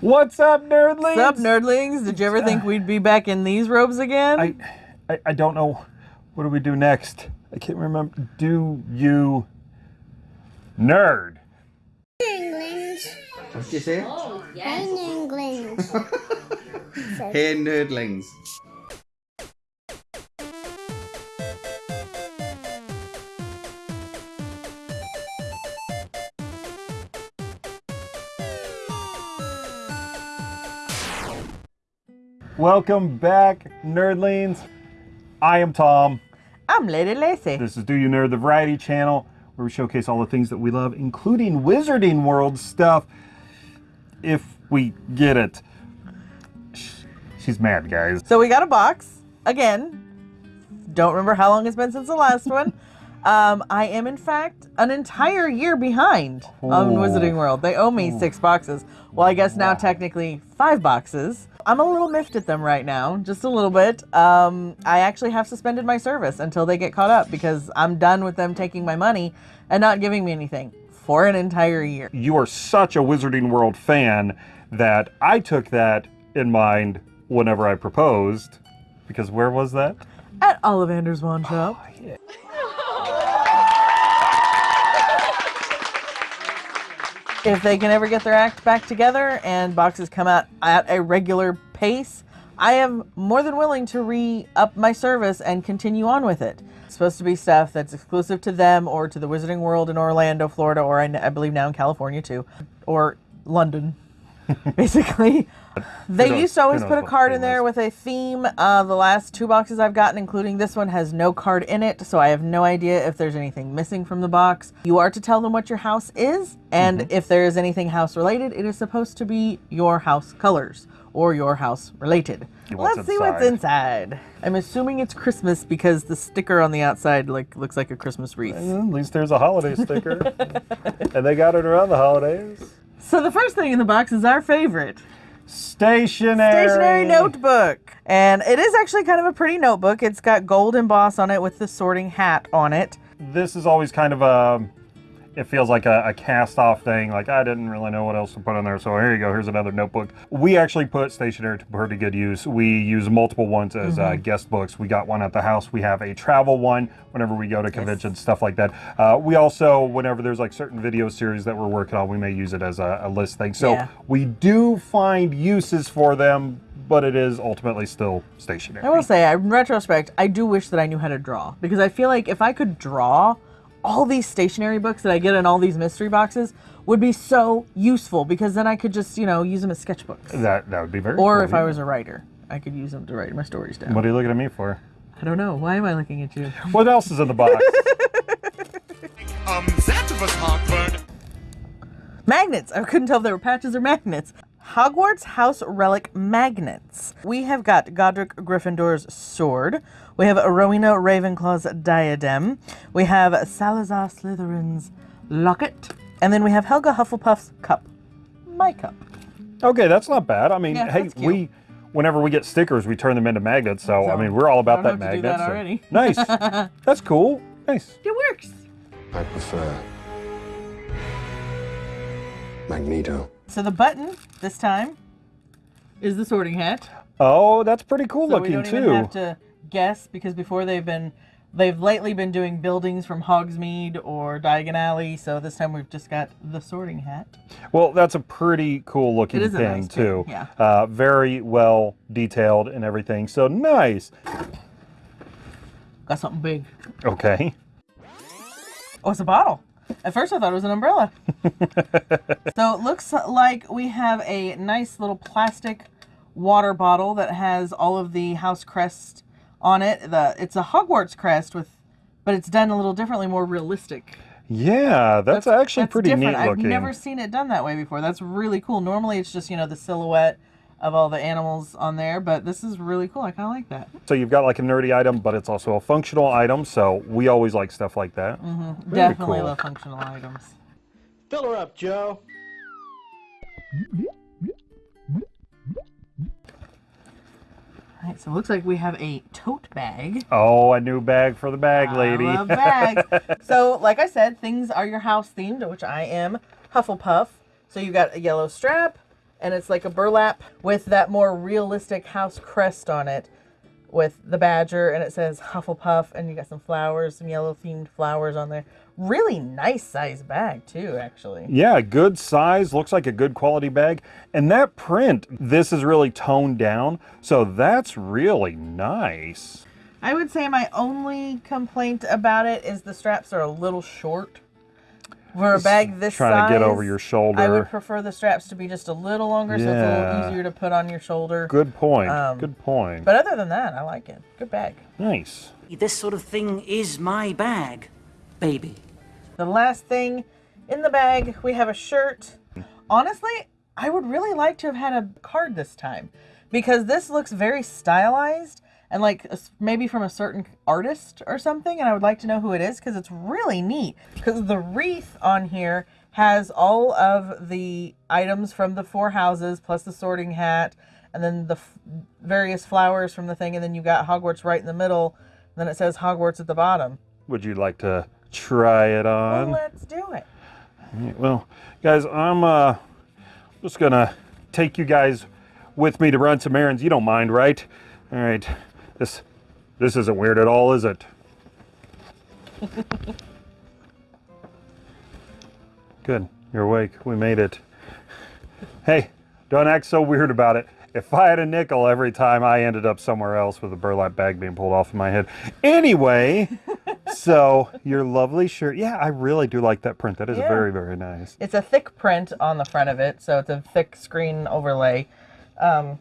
What's up, nerdlings? What's up, nerdlings? Did you ever think we'd be back in these robes again? I, I, I don't know. What do we do next? I can't remember. Do you nerd? England. What did you say? Oh, in England. Hey, nerdlings. Welcome back, nerdlings. I am Tom. I'm Lady Lacey. This is Do You Nerd, the variety channel where we showcase all the things that we love, including Wizarding World stuff, if we get it. She's mad, guys. So we got a box again. Don't remember how long it's been since the last one. Um, I am in fact an entire year behind on Wizarding World. They owe me six boxes. Well, I guess now technically five boxes. I'm a little miffed at them right now, just a little bit. Um, I actually have suspended my service until they get caught up because I'm done with them taking my money and not giving me anything for an entire year. You are such a Wizarding World fan that I took that in mind whenever I proposed. Because where was that? At Ollivander's Wand Shop. If they can ever get their act back together and boxes come out at a regular pace, I am more than willing to re up my service and continue on with it. It's supposed to be stuff that's exclusive to them or to the Wizarding World in Orlando, Florida, or I, I believe now in California too, or London. Basically, they knows- used to always put a card in there with a theme. Uh, the last two boxes I've gotten, including this one, has no card in it, so I have no idea if there's anything missing from the box. You are to tell them what your house is, and Mm-hmm. if there is anything house related, it is supposed to be your house colors or your house related. What's Let's see what's inside? inside. I'm assuming it's Christmas because the sticker on the outside like looks like a Christmas wreath. At least there's a holiday sticker. and they got it around the holidays. So the first thing in the box is our favorite. Stationery. stationery notebook. And it is actually kind of a pretty notebook. It's got gold emboss on it with the sorting hat on it. This is always kind of a. It feels like a, a cast off thing. Like, I didn't really know what else to put in there. So here you go. Here's another notebook. We actually put stationery to pretty good use. We use multiple ones as uh, Mm-hmm. guest books. We got one at the house. We have a travel one whenever we go to conventions, stuff like that. Uh, we also, whenever there's like certain video series that we're working on, we may use it as a, a list thing. So Yeah. we do find uses for them, but it is ultimately still stationery. I will say, in retrospect, I do wish that I knew how to draw because I feel like if I could draw, all these stationery books that I get in all these mystery boxes would be so useful because then I could just, you know, use them as sketchbooks. That, that would be very Or cool, if I was a writer, I could use them to write my stories down. What are you looking at me for? I don't know. Why am I looking at you? What else is in the box? Um, that was awkward. Magnets. I couldn't tell if they were patches or magnets. Hogwarts House Relic Magnets. We have got Godric Gryffindor's sword. We have Rowena Ravenclaw's diadem. We have Salazar Slytherin's locket. And then we have Helga Hufflepuff's cup. My cup. okay, that's not bad. I mean, Yeah, hey, we whenever we get stickers, we turn them into magnets. So, I mean, we're all about I don't that have to do magnet. that so- nice. That's cool. Nice. It works. I prefer Magneto. So the button this time is the sorting hat. Oh, that's pretty cool So we looking don't too. even have to guess because before they've been they've lately been doing buildings from Hogsmeade or Diagon Alley. So this time we've just got the sorting hat. Well, that's a pretty cool looking It is a thing nice too. yeah. Uh, very well detailed and everything. So nice. Got something big. Okay. Oh, it's a bottle. At first I thought it was an umbrella. so it looks like we have a nice little plastic water bottle that has all of the house crest on it. The it's a Hogwarts crest with but it's done a little differently, more realistic. Yeah, that's, actually That's pretty different. neat looking. I've never seen it done that way before. That's really cool. Normally it's just, you know, the silhouette of all the animals on there, but this is really cool. I kind of like that. So you've got like a nerdy item, but it's also a functional item. So we always like stuff like that. Mm-hmm. Definitely cool. love functional items. Fill her up, Joe. All right, so it looks like we have a tote bag. Oh, a new bag for the bag lady. I love bags. so, like I said, things are your house themed, which I am Hufflepuff. So you've got a yellow strap, and it's like a burlap with that more realistic house crest on it with the badger and it says Hufflepuff and you got some flowers, some yellow themed flowers on there. Really nice size bag too, actually. Yeah, good size, looks like a good quality bag. And that print, this is really toned down, so that's really nice. I would say my only complaint about it is the straps are a little short. For a bag this Trying to get over size, your I would prefer the straps to be just a little longer so it's a little easier to put on your shoulder. Good point. Um, good point. But other than that, I like it. Good bag. nice. This sort of thing is my bag, baby. The last thing in the bag, we have a shirt. Honestly, I would really like to have had a card this time because this looks very stylized and like a maybe from a certain artist or something. And I would like to know who it is because it's really neat. Because the wreath on here has all of the items from the four houses plus the sorting hat and then the f- various flowers from the thing. And then you got Hogwarts right in the middle. And then it says Hogwarts at the bottom. Would you like to try it Well, on? let's do it. Well, guys, I'm uh, just gonna take you guys with me to run some errands. You don't mind, right? All right. This this isn't weird at all, is it? Good. You're awake. We made it. Hey, don't act so weird about it. If I had a nickel every time I ended up somewhere else with a burlap bag being pulled off of my head. Anyway, so your lovely shirt. Yeah, I really do like that print. That is Yeah. very, very nice. It's a thick print on the front of it, so it's a thick screen overlay. Um,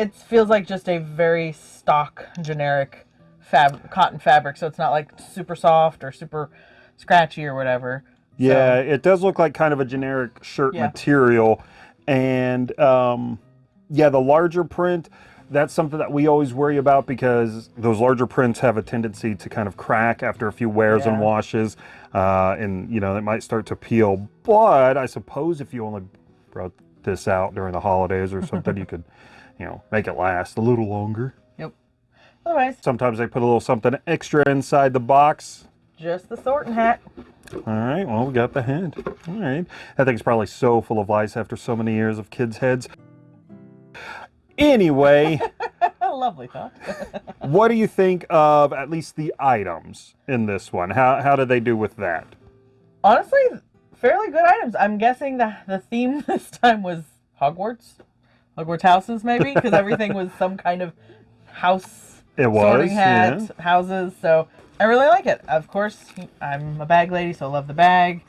it feels like just a very stock, generic fab cotton fabric, so it's not like super soft or super scratchy or whatever. Yeah, it does look like kind of a generic shirt Yeah. material. And um, yeah, the larger print, that's something that we always worry about because those larger prints have a tendency to kind of crack after a few wears and washes. Uh, and, you know, it might start to peel. But I suppose if you only brought this out during the holidays or something, you could, you know, make it last a little longer. Yep. Otherwise, Sometimes they put a little something extra inside the box. just the sorting hat. All right, well, we got the head. All right. That thing's probably so full of lice after so many years of kids' heads. Anyway, Lovely thought. what do you think of at least the items in this one? How, how did they do with that? Honestly, fairly good items. I'm guessing the the theme this time was Hogwarts, Hogwarts houses maybe, because everything was some kind of house It was, sorting hat yeah. houses. So I really like it. Of course, I'm a bag lady, so I love the bag.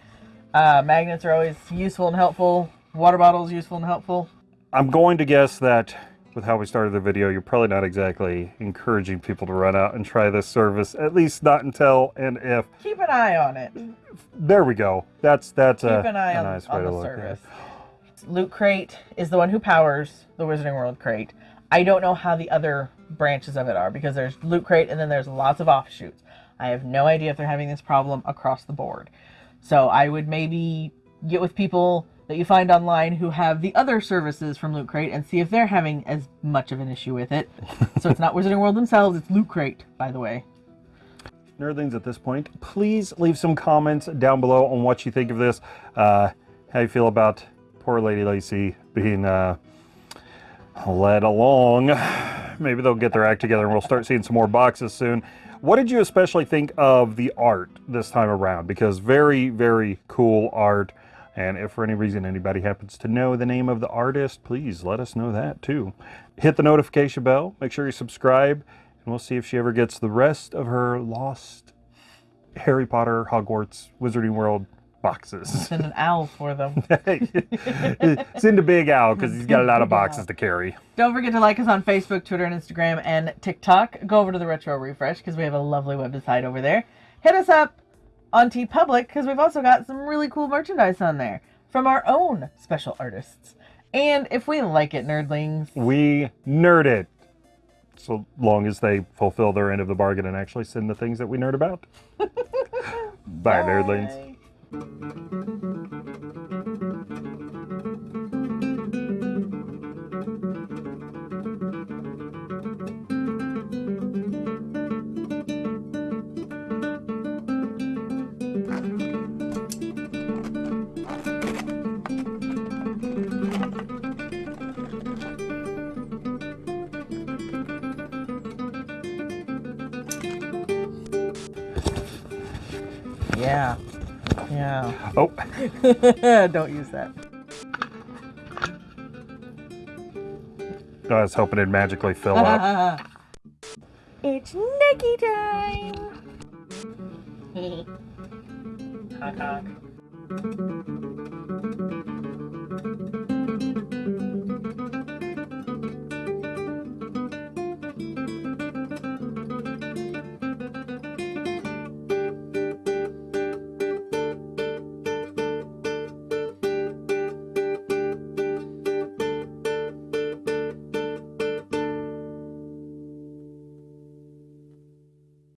Uh, magnets are always useful and helpful. Water bottles useful and helpful. I'm going to guess that with how we started the video, you're probably not exactly encouraging people to run out and try this service, at least not until and if. Keep an eye on it. There we go. That's that's Keep a, an eye a on, nice way on to the look at service. it. Loot Crate is the one who powers the Wizarding World Crate. I don't know how the other branches of it are because there's Loot Crate and then there's lots of offshoots. I have no idea if they're having this problem across the board. So I would maybe get with people that you find online who have the other services from Loot Crate and see if they're having as much of an issue with it. so it's not Wizarding World themselves, it's Loot Crate, by the way. Nerdlings, at this point, please leave some comments down below on what you think of this. Uh, how you feel about poor Lady Lacey being uh, led along. Maybe they'll get their act together and we'll start seeing some more boxes soon. What did you especially think of the art this time around? Because very, very cool art. And if for any reason anybody happens to know the name of the artist, please let us know that too. Hit the notification bell, make sure you subscribe, and we'll see if she ever gets the rest of her lost Harry Potter, Hogwarts, Wizarding World boxes. Send an owl for them. Send a big owl because he's got a lot of boxes to carry. Don't forget to like us on Facebook, Twitter, and Instagram, and TikTok. Go over to the Retro Refresh because we have a lovely website over there. Hit us up on T TeePublic because we've also got some really cool merchandise on there from our own special artists. And if we like it, nerdlings, We nerd it. So long as they fulfill their end of the bargain and actually send the things that we nerd about. Bye, nerdlings. Bye. Don't use that. I was hoping it'd magically fill up. it's Nicky time. honk honk.